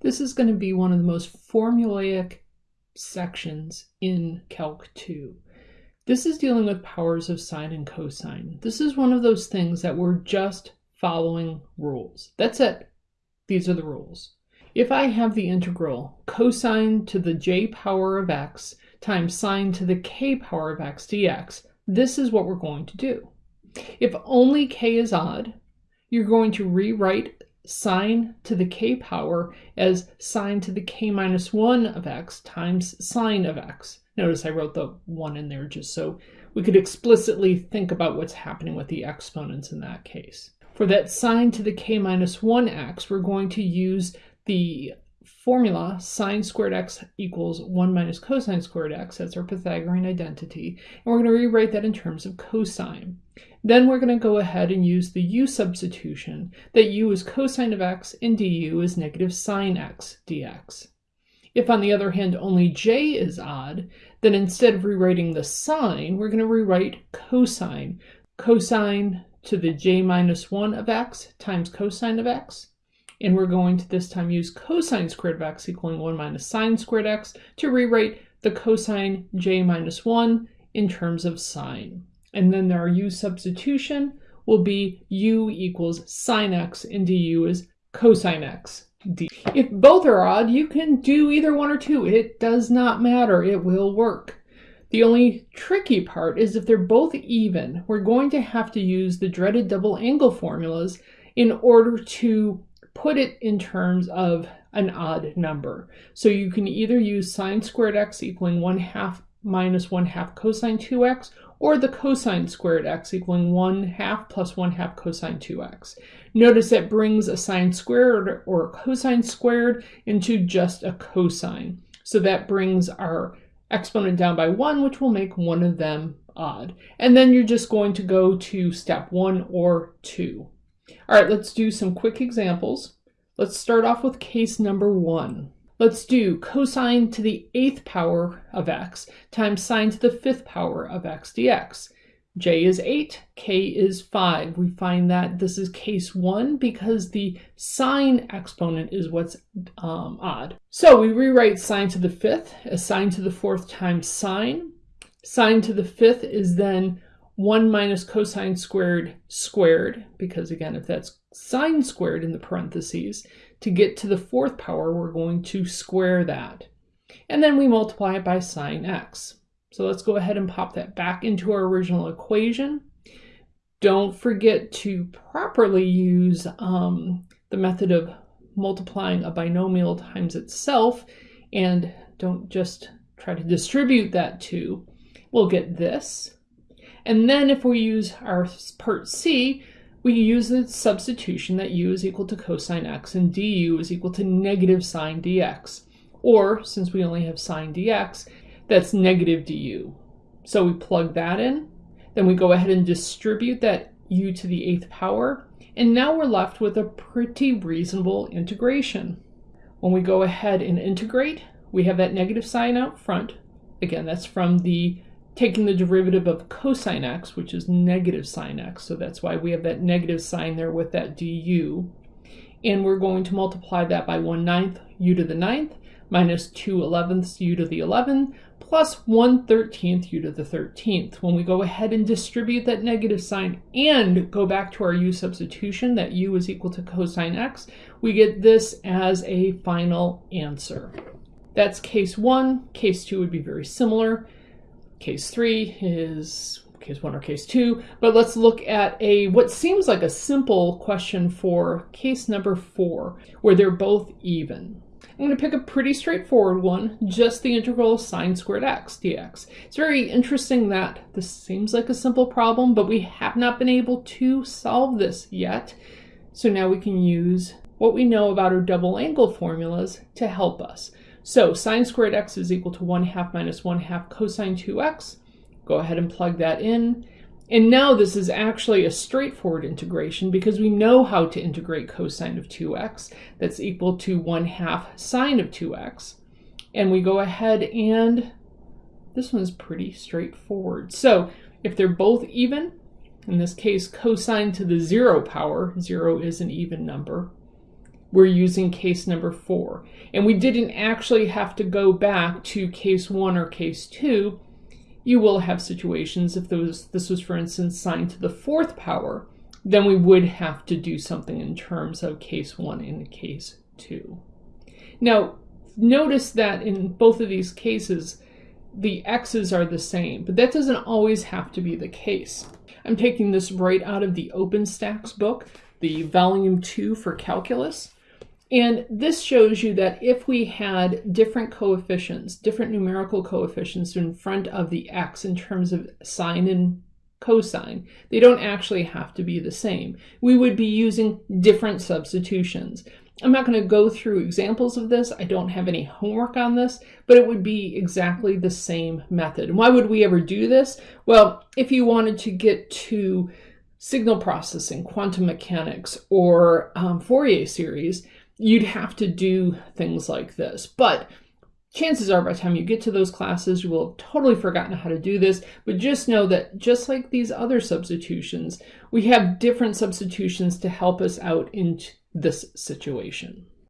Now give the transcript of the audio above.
This is going to be one of the most formulaic sections in Calc 2. This is dealing with powers of sine and cosine. This is one of those things that we're just following rules. That's it. These are the rules. If I have the integral cosine to the j power of x times sine to the k power of x dx, this is what we're going to do. If only k is odd, you're going to rewrite sine to the k power as sine to the k minus 1 of x times sine of x. Notice I wrote the 1 in there just so we could explicitly think about what's happening with the exponents in that case. For that sine to the k minus 1x, we're going to use the formula sine squared x equals 1 minus cosine squared x, that's our Pythagorean identity, and we're going to rewrite that in terms of cosine. Then we're going to go ahead and use the u substitution, that u is cosine of x and du is negative sine x dx. If on the other hand only j is odd, then instead of rewriting the sine, we're going to rewrite cosine. Cosine to the j minus 1 of x times cosine of x. And we're going to this time use cosine squared of x equaling 1 minus sine squared x to rewrite the cosine j minus 1 in terms of sine. And then our u substitution will be u equals sine x and du is cosine x. D. If both are odd, you can do either one or two. It does not matter. It will work. The only tricky part is if they're both even, we're going to have to use the dreaded double angle formulas in order to put it in terms of an odd number. So you can either use sine squared x equaling 1 half minus 1 half cosine 2x, or the cosine squared x equaling 1 half plus 1 half cosine 2x. Notice that brings a sine squared or a cosine squared into just a cosine. So that brings our exponent down by 1, which will make one of them odd. And then you're just going to go to step 1 or 2. All right, let's do some quick examples. Let's start off with case number 1. Let's do cosine to the eighth power of x times sine to the fifth power of x dx. j is 8, k is 5. We find that this is case 1 because the sine exponent is what's um, odd. So we rewrite sine to the fifth as sine to the fourth times sine. Sine to the fifth is then 1 minus cosine squared squared, because again, if that's sine squared in the parentheses, to get to the fourth power, we're going to square that. And then we multiply it by sine x. So let's go ahead and pop that back into our original equation. Don't forget to properly use um, the method of multiplying a binomial times itself and don't just try to distribute that to. We'll get this. And then if we use our part C, we use the substitution that u is equal to cosine x and du is equal to negative sine dx. Or, since we only have sine dx, that's negative du. So we plug that in, then we go ahead and distribute that u to the eighth power, and now we're left with a pretty reasonable integration. When we go ahead and integrate, we have that negative sign out front. Again, that's from the taking the derivative of cosine x, which is negative sine x. So that's why we have that negative sign there with that du. And we're going to multiply that by 1 ninth u to the ninth minus 2 elevenths u to the 11 plus 1 13th u to the 13th. When we go ahead and distribute that negative sign and go back to our u substitution, that u is equal to cosine x, we get this as a final answer. That's case one. Case two would be very similar. Case three is case one or case two, but let's look at a what seems like a simple question for case number four, where they're both even. I'm going to pick a pretty straightforward one, just the integral of sine squared x dx. It's very interesting that this seems like a simple problem, but we have not been able to solve this yet. So now we can use what we know about our double angle formulas to help us. So sine squared x is equal to 1 half minus 1 half cosine 2x. Go ahead and plug that in. And now this is actually a straightforward integration because we know how to integrate cosine of 2x. That's equal to 1 half sine of 2x. And we go ahead and this one's pretty straightforward. So if they're both even, in this case cosine to the 0 power, 0 is an even number, we're using case number four. And we didn't actually have to go back to case one or case two. You will have situations if was, this was, for instance, sine to the fourth power, then we would have to do something in terms of case one and case two. Now, notice that in both of these cases, the x's are the same, but that doesn't always have to be the case. I'm taking this right out of the OpenStax book, the volume two for calculus. And this shows you that if we had different coefficients, different numerical coefficients in front of the x in terms of sine and cosine, they don't actually have to be the same. We would be using different substitutions. I'm not going to go through examples of this. I don't have any homework on this, but it would be exactly the same method. And why would we ever do this? Well, if you wanted to get to signal processing, quantum mechanics, or um, Fourier series, you'd have to do things like this. But chances are by the time you get to those classes, you will have totally forgotten how to do this. But just know that just like these other substitutions, we have different substitutions to help us out in this situation.